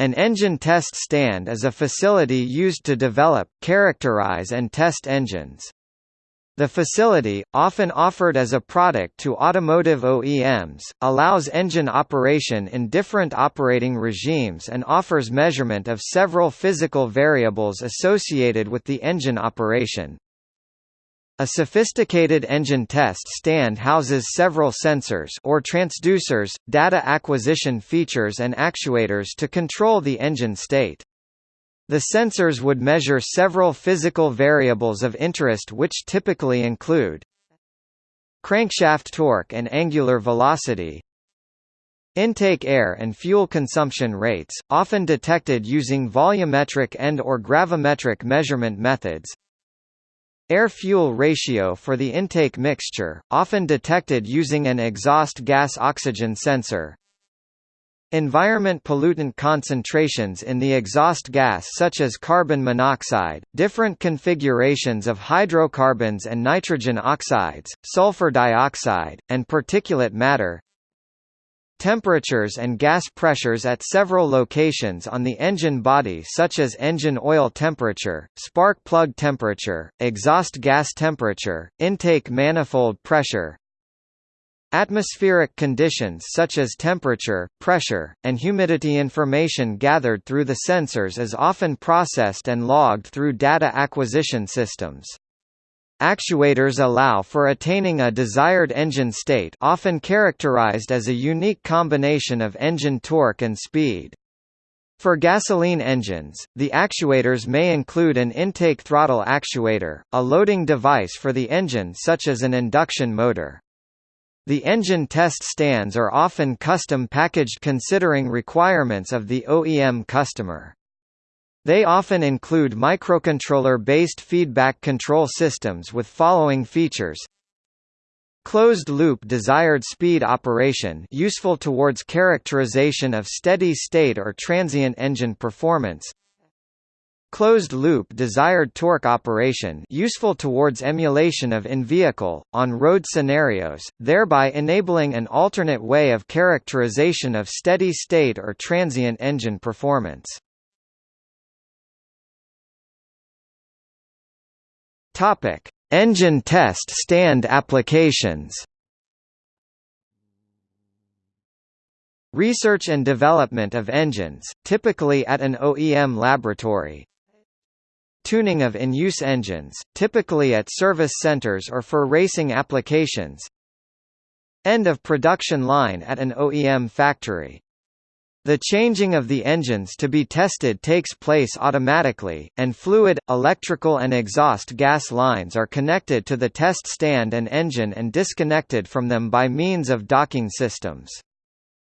An engine test stand is a facility used to develop, characterize and test engines. The facility, often offered as a product to automotive OEMs, allows engine operation in different operating regimes and offers measurement of several physical variables associated with the engine operation. A sophisticated engine test stand houses several sensors or transducers, data acquisition features and actuators to control the engine state. The sensors would measure several physical variables of interest which typically include crankshaft torque and angular velocity, Intake air and fuel consumption rates, often detected using volumetric and or gravimetric measurement methods Air-fuel ratio for the intake mixture, often detected using an exhaust gas oxygen sensor. Environment pollutant concentrations in the exhaust gas such as carbon monoxide, different configurations of hydrocarbons and nitrogen oxides, sulfur dioxide, and particulate matter Temperatures and gas pressures at several locations on the engine body such as engine oil temperature, spark plug temperature, exhaust gas temperature, intake manifold pressure, Atmospheric conditions such as temperature, pressure, and humidity information gathered through the sensors is often processed and logged through data acquisition systems. Actuators allow for attaining a desired engine state often characterized as a unique combination of engine torque and speed. For gasoline engines, the actuators may include an intake throttle actuator, a loading device for the engine such as an induction motor. The engine test stands are often custom packaged considering requirements of the OEM customer. They often include microcontroller-based feedback control systems with following features Closed-loop desired speed operation useful towards characterization of steady-state or transient engine performance Closed-loop desired torque operation useful towards emulation of in-vehicle, on-road scenarios, thereby enabling an alternate way of characterization of steady-state or transient engine performance. Topic: Engine test stand applications. Research and development of engines, typically at an OEM laboratory. Tuning of in-use engines, typically at service centers or for racing applications. End of production line at an OEM factory. The changing of the engines to be tested takes place automatically, and fluid, electrical and exhaust gas lines are connected to the test stand and engine and disconnected from them by means of docking systems.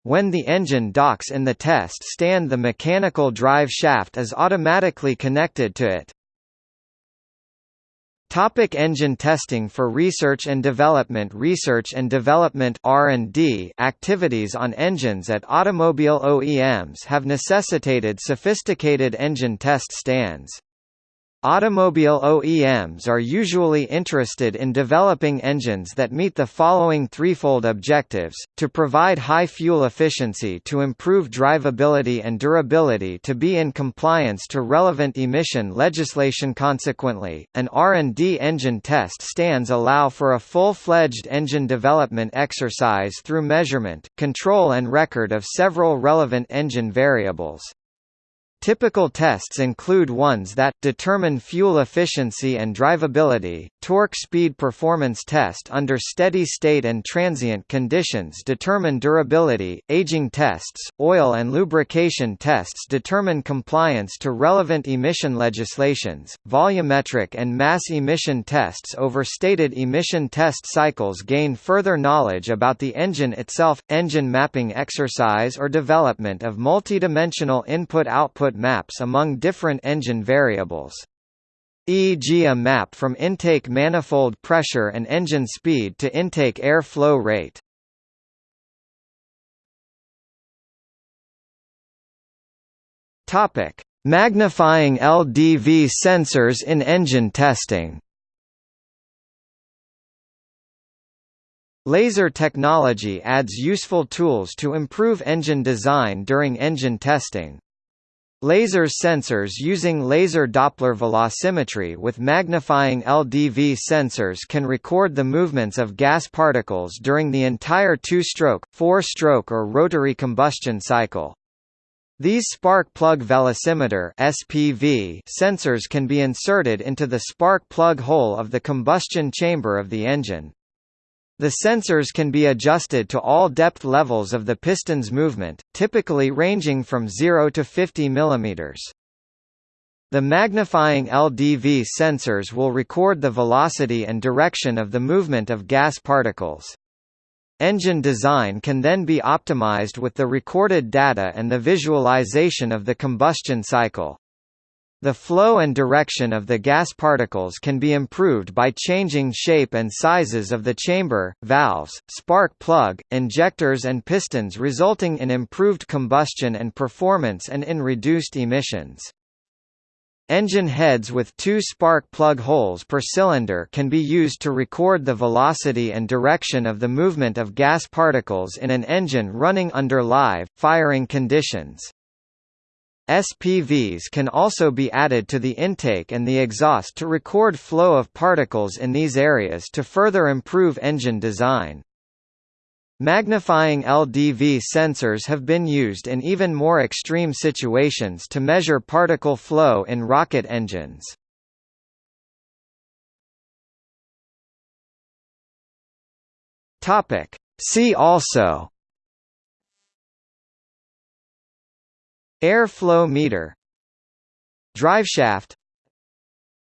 When the engine docks in the test stand the mechanical drive shaft is automatically connected to it. Topic engine testing For research and development Research and development R&D activities on engines at automobile OEMs have necessitated sophisticated engine test stands. Automobile OEMs are usually interested in developing engines that meet the following threefold objectives, to provide high fuel efficiency to improve drivability and durability to be in compliance to relevant emission legislation Consequently, an R&D engine test stands allow for a full-fledged engine development exercise through measurement, control and record of several relevant engine variables. Typical tests include ones that, determine fuel efficiency and drivability, torque speed performance test under steady state and transient conditions determine durability, aging tests, oil and lubrication tests determine compliance to relevant emission legislations, volumetric and mass emission tests over stated emission test cycles gain further knowledge about the engine itself, engine mapping exercise or development of multidimensional input-output output maps among different engine variables. e.g. a map from intake manifold pressure and engine speed to intake air flow rate. Topic: Magnifying LDV sensors in engine testing. Laser technology adds useful tools to improve engine design during engine testing. Laser sensors using laser Doppler velocimetry with magnifying LDV sensors can record the movements of gas particles during the entire two-stroke, four-stroke or rotary combustion cycle. These spark plug velocimeter (SPV) sensors can be inserted into the spark plug hole of the combustion chamber of the engine. The sensors can be adjusted to all depth levels of the piston's movement, typically ranging from 0 to 50 mm. The magnifying LDV sensors will record the velocity and direction of the movement of gas particles. Engine design can then be optimized with the recorded data and the visualization of the combustion cycle. The flow and direction of the gas particles can be improved by changing shape and sizes of the chamber, valves, spark plug, injectors and pistons resulting in improved combustion and performance and in reduced emissions. Engine heads with two spark plug holes per cylinder can be used to record the velocity and direction of the movement of gas particles in an engine running under live, firing conditions. SPVs can also be added to the intake and the exhaust to record flow of particles in these areas to further improve engine design. Magnifying LDV sensors have been used in even more extreme situations to measure particle flow in rocket engines. See also Air flow meter Driveshaft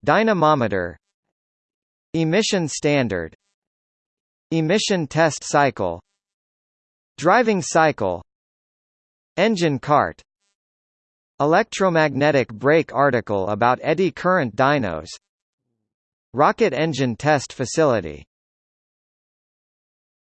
Dynamometer Emission standard Emission test cycle Driving cycle Engine cart Electromagnetic brake article about eddy current dynos Rocket engine test facility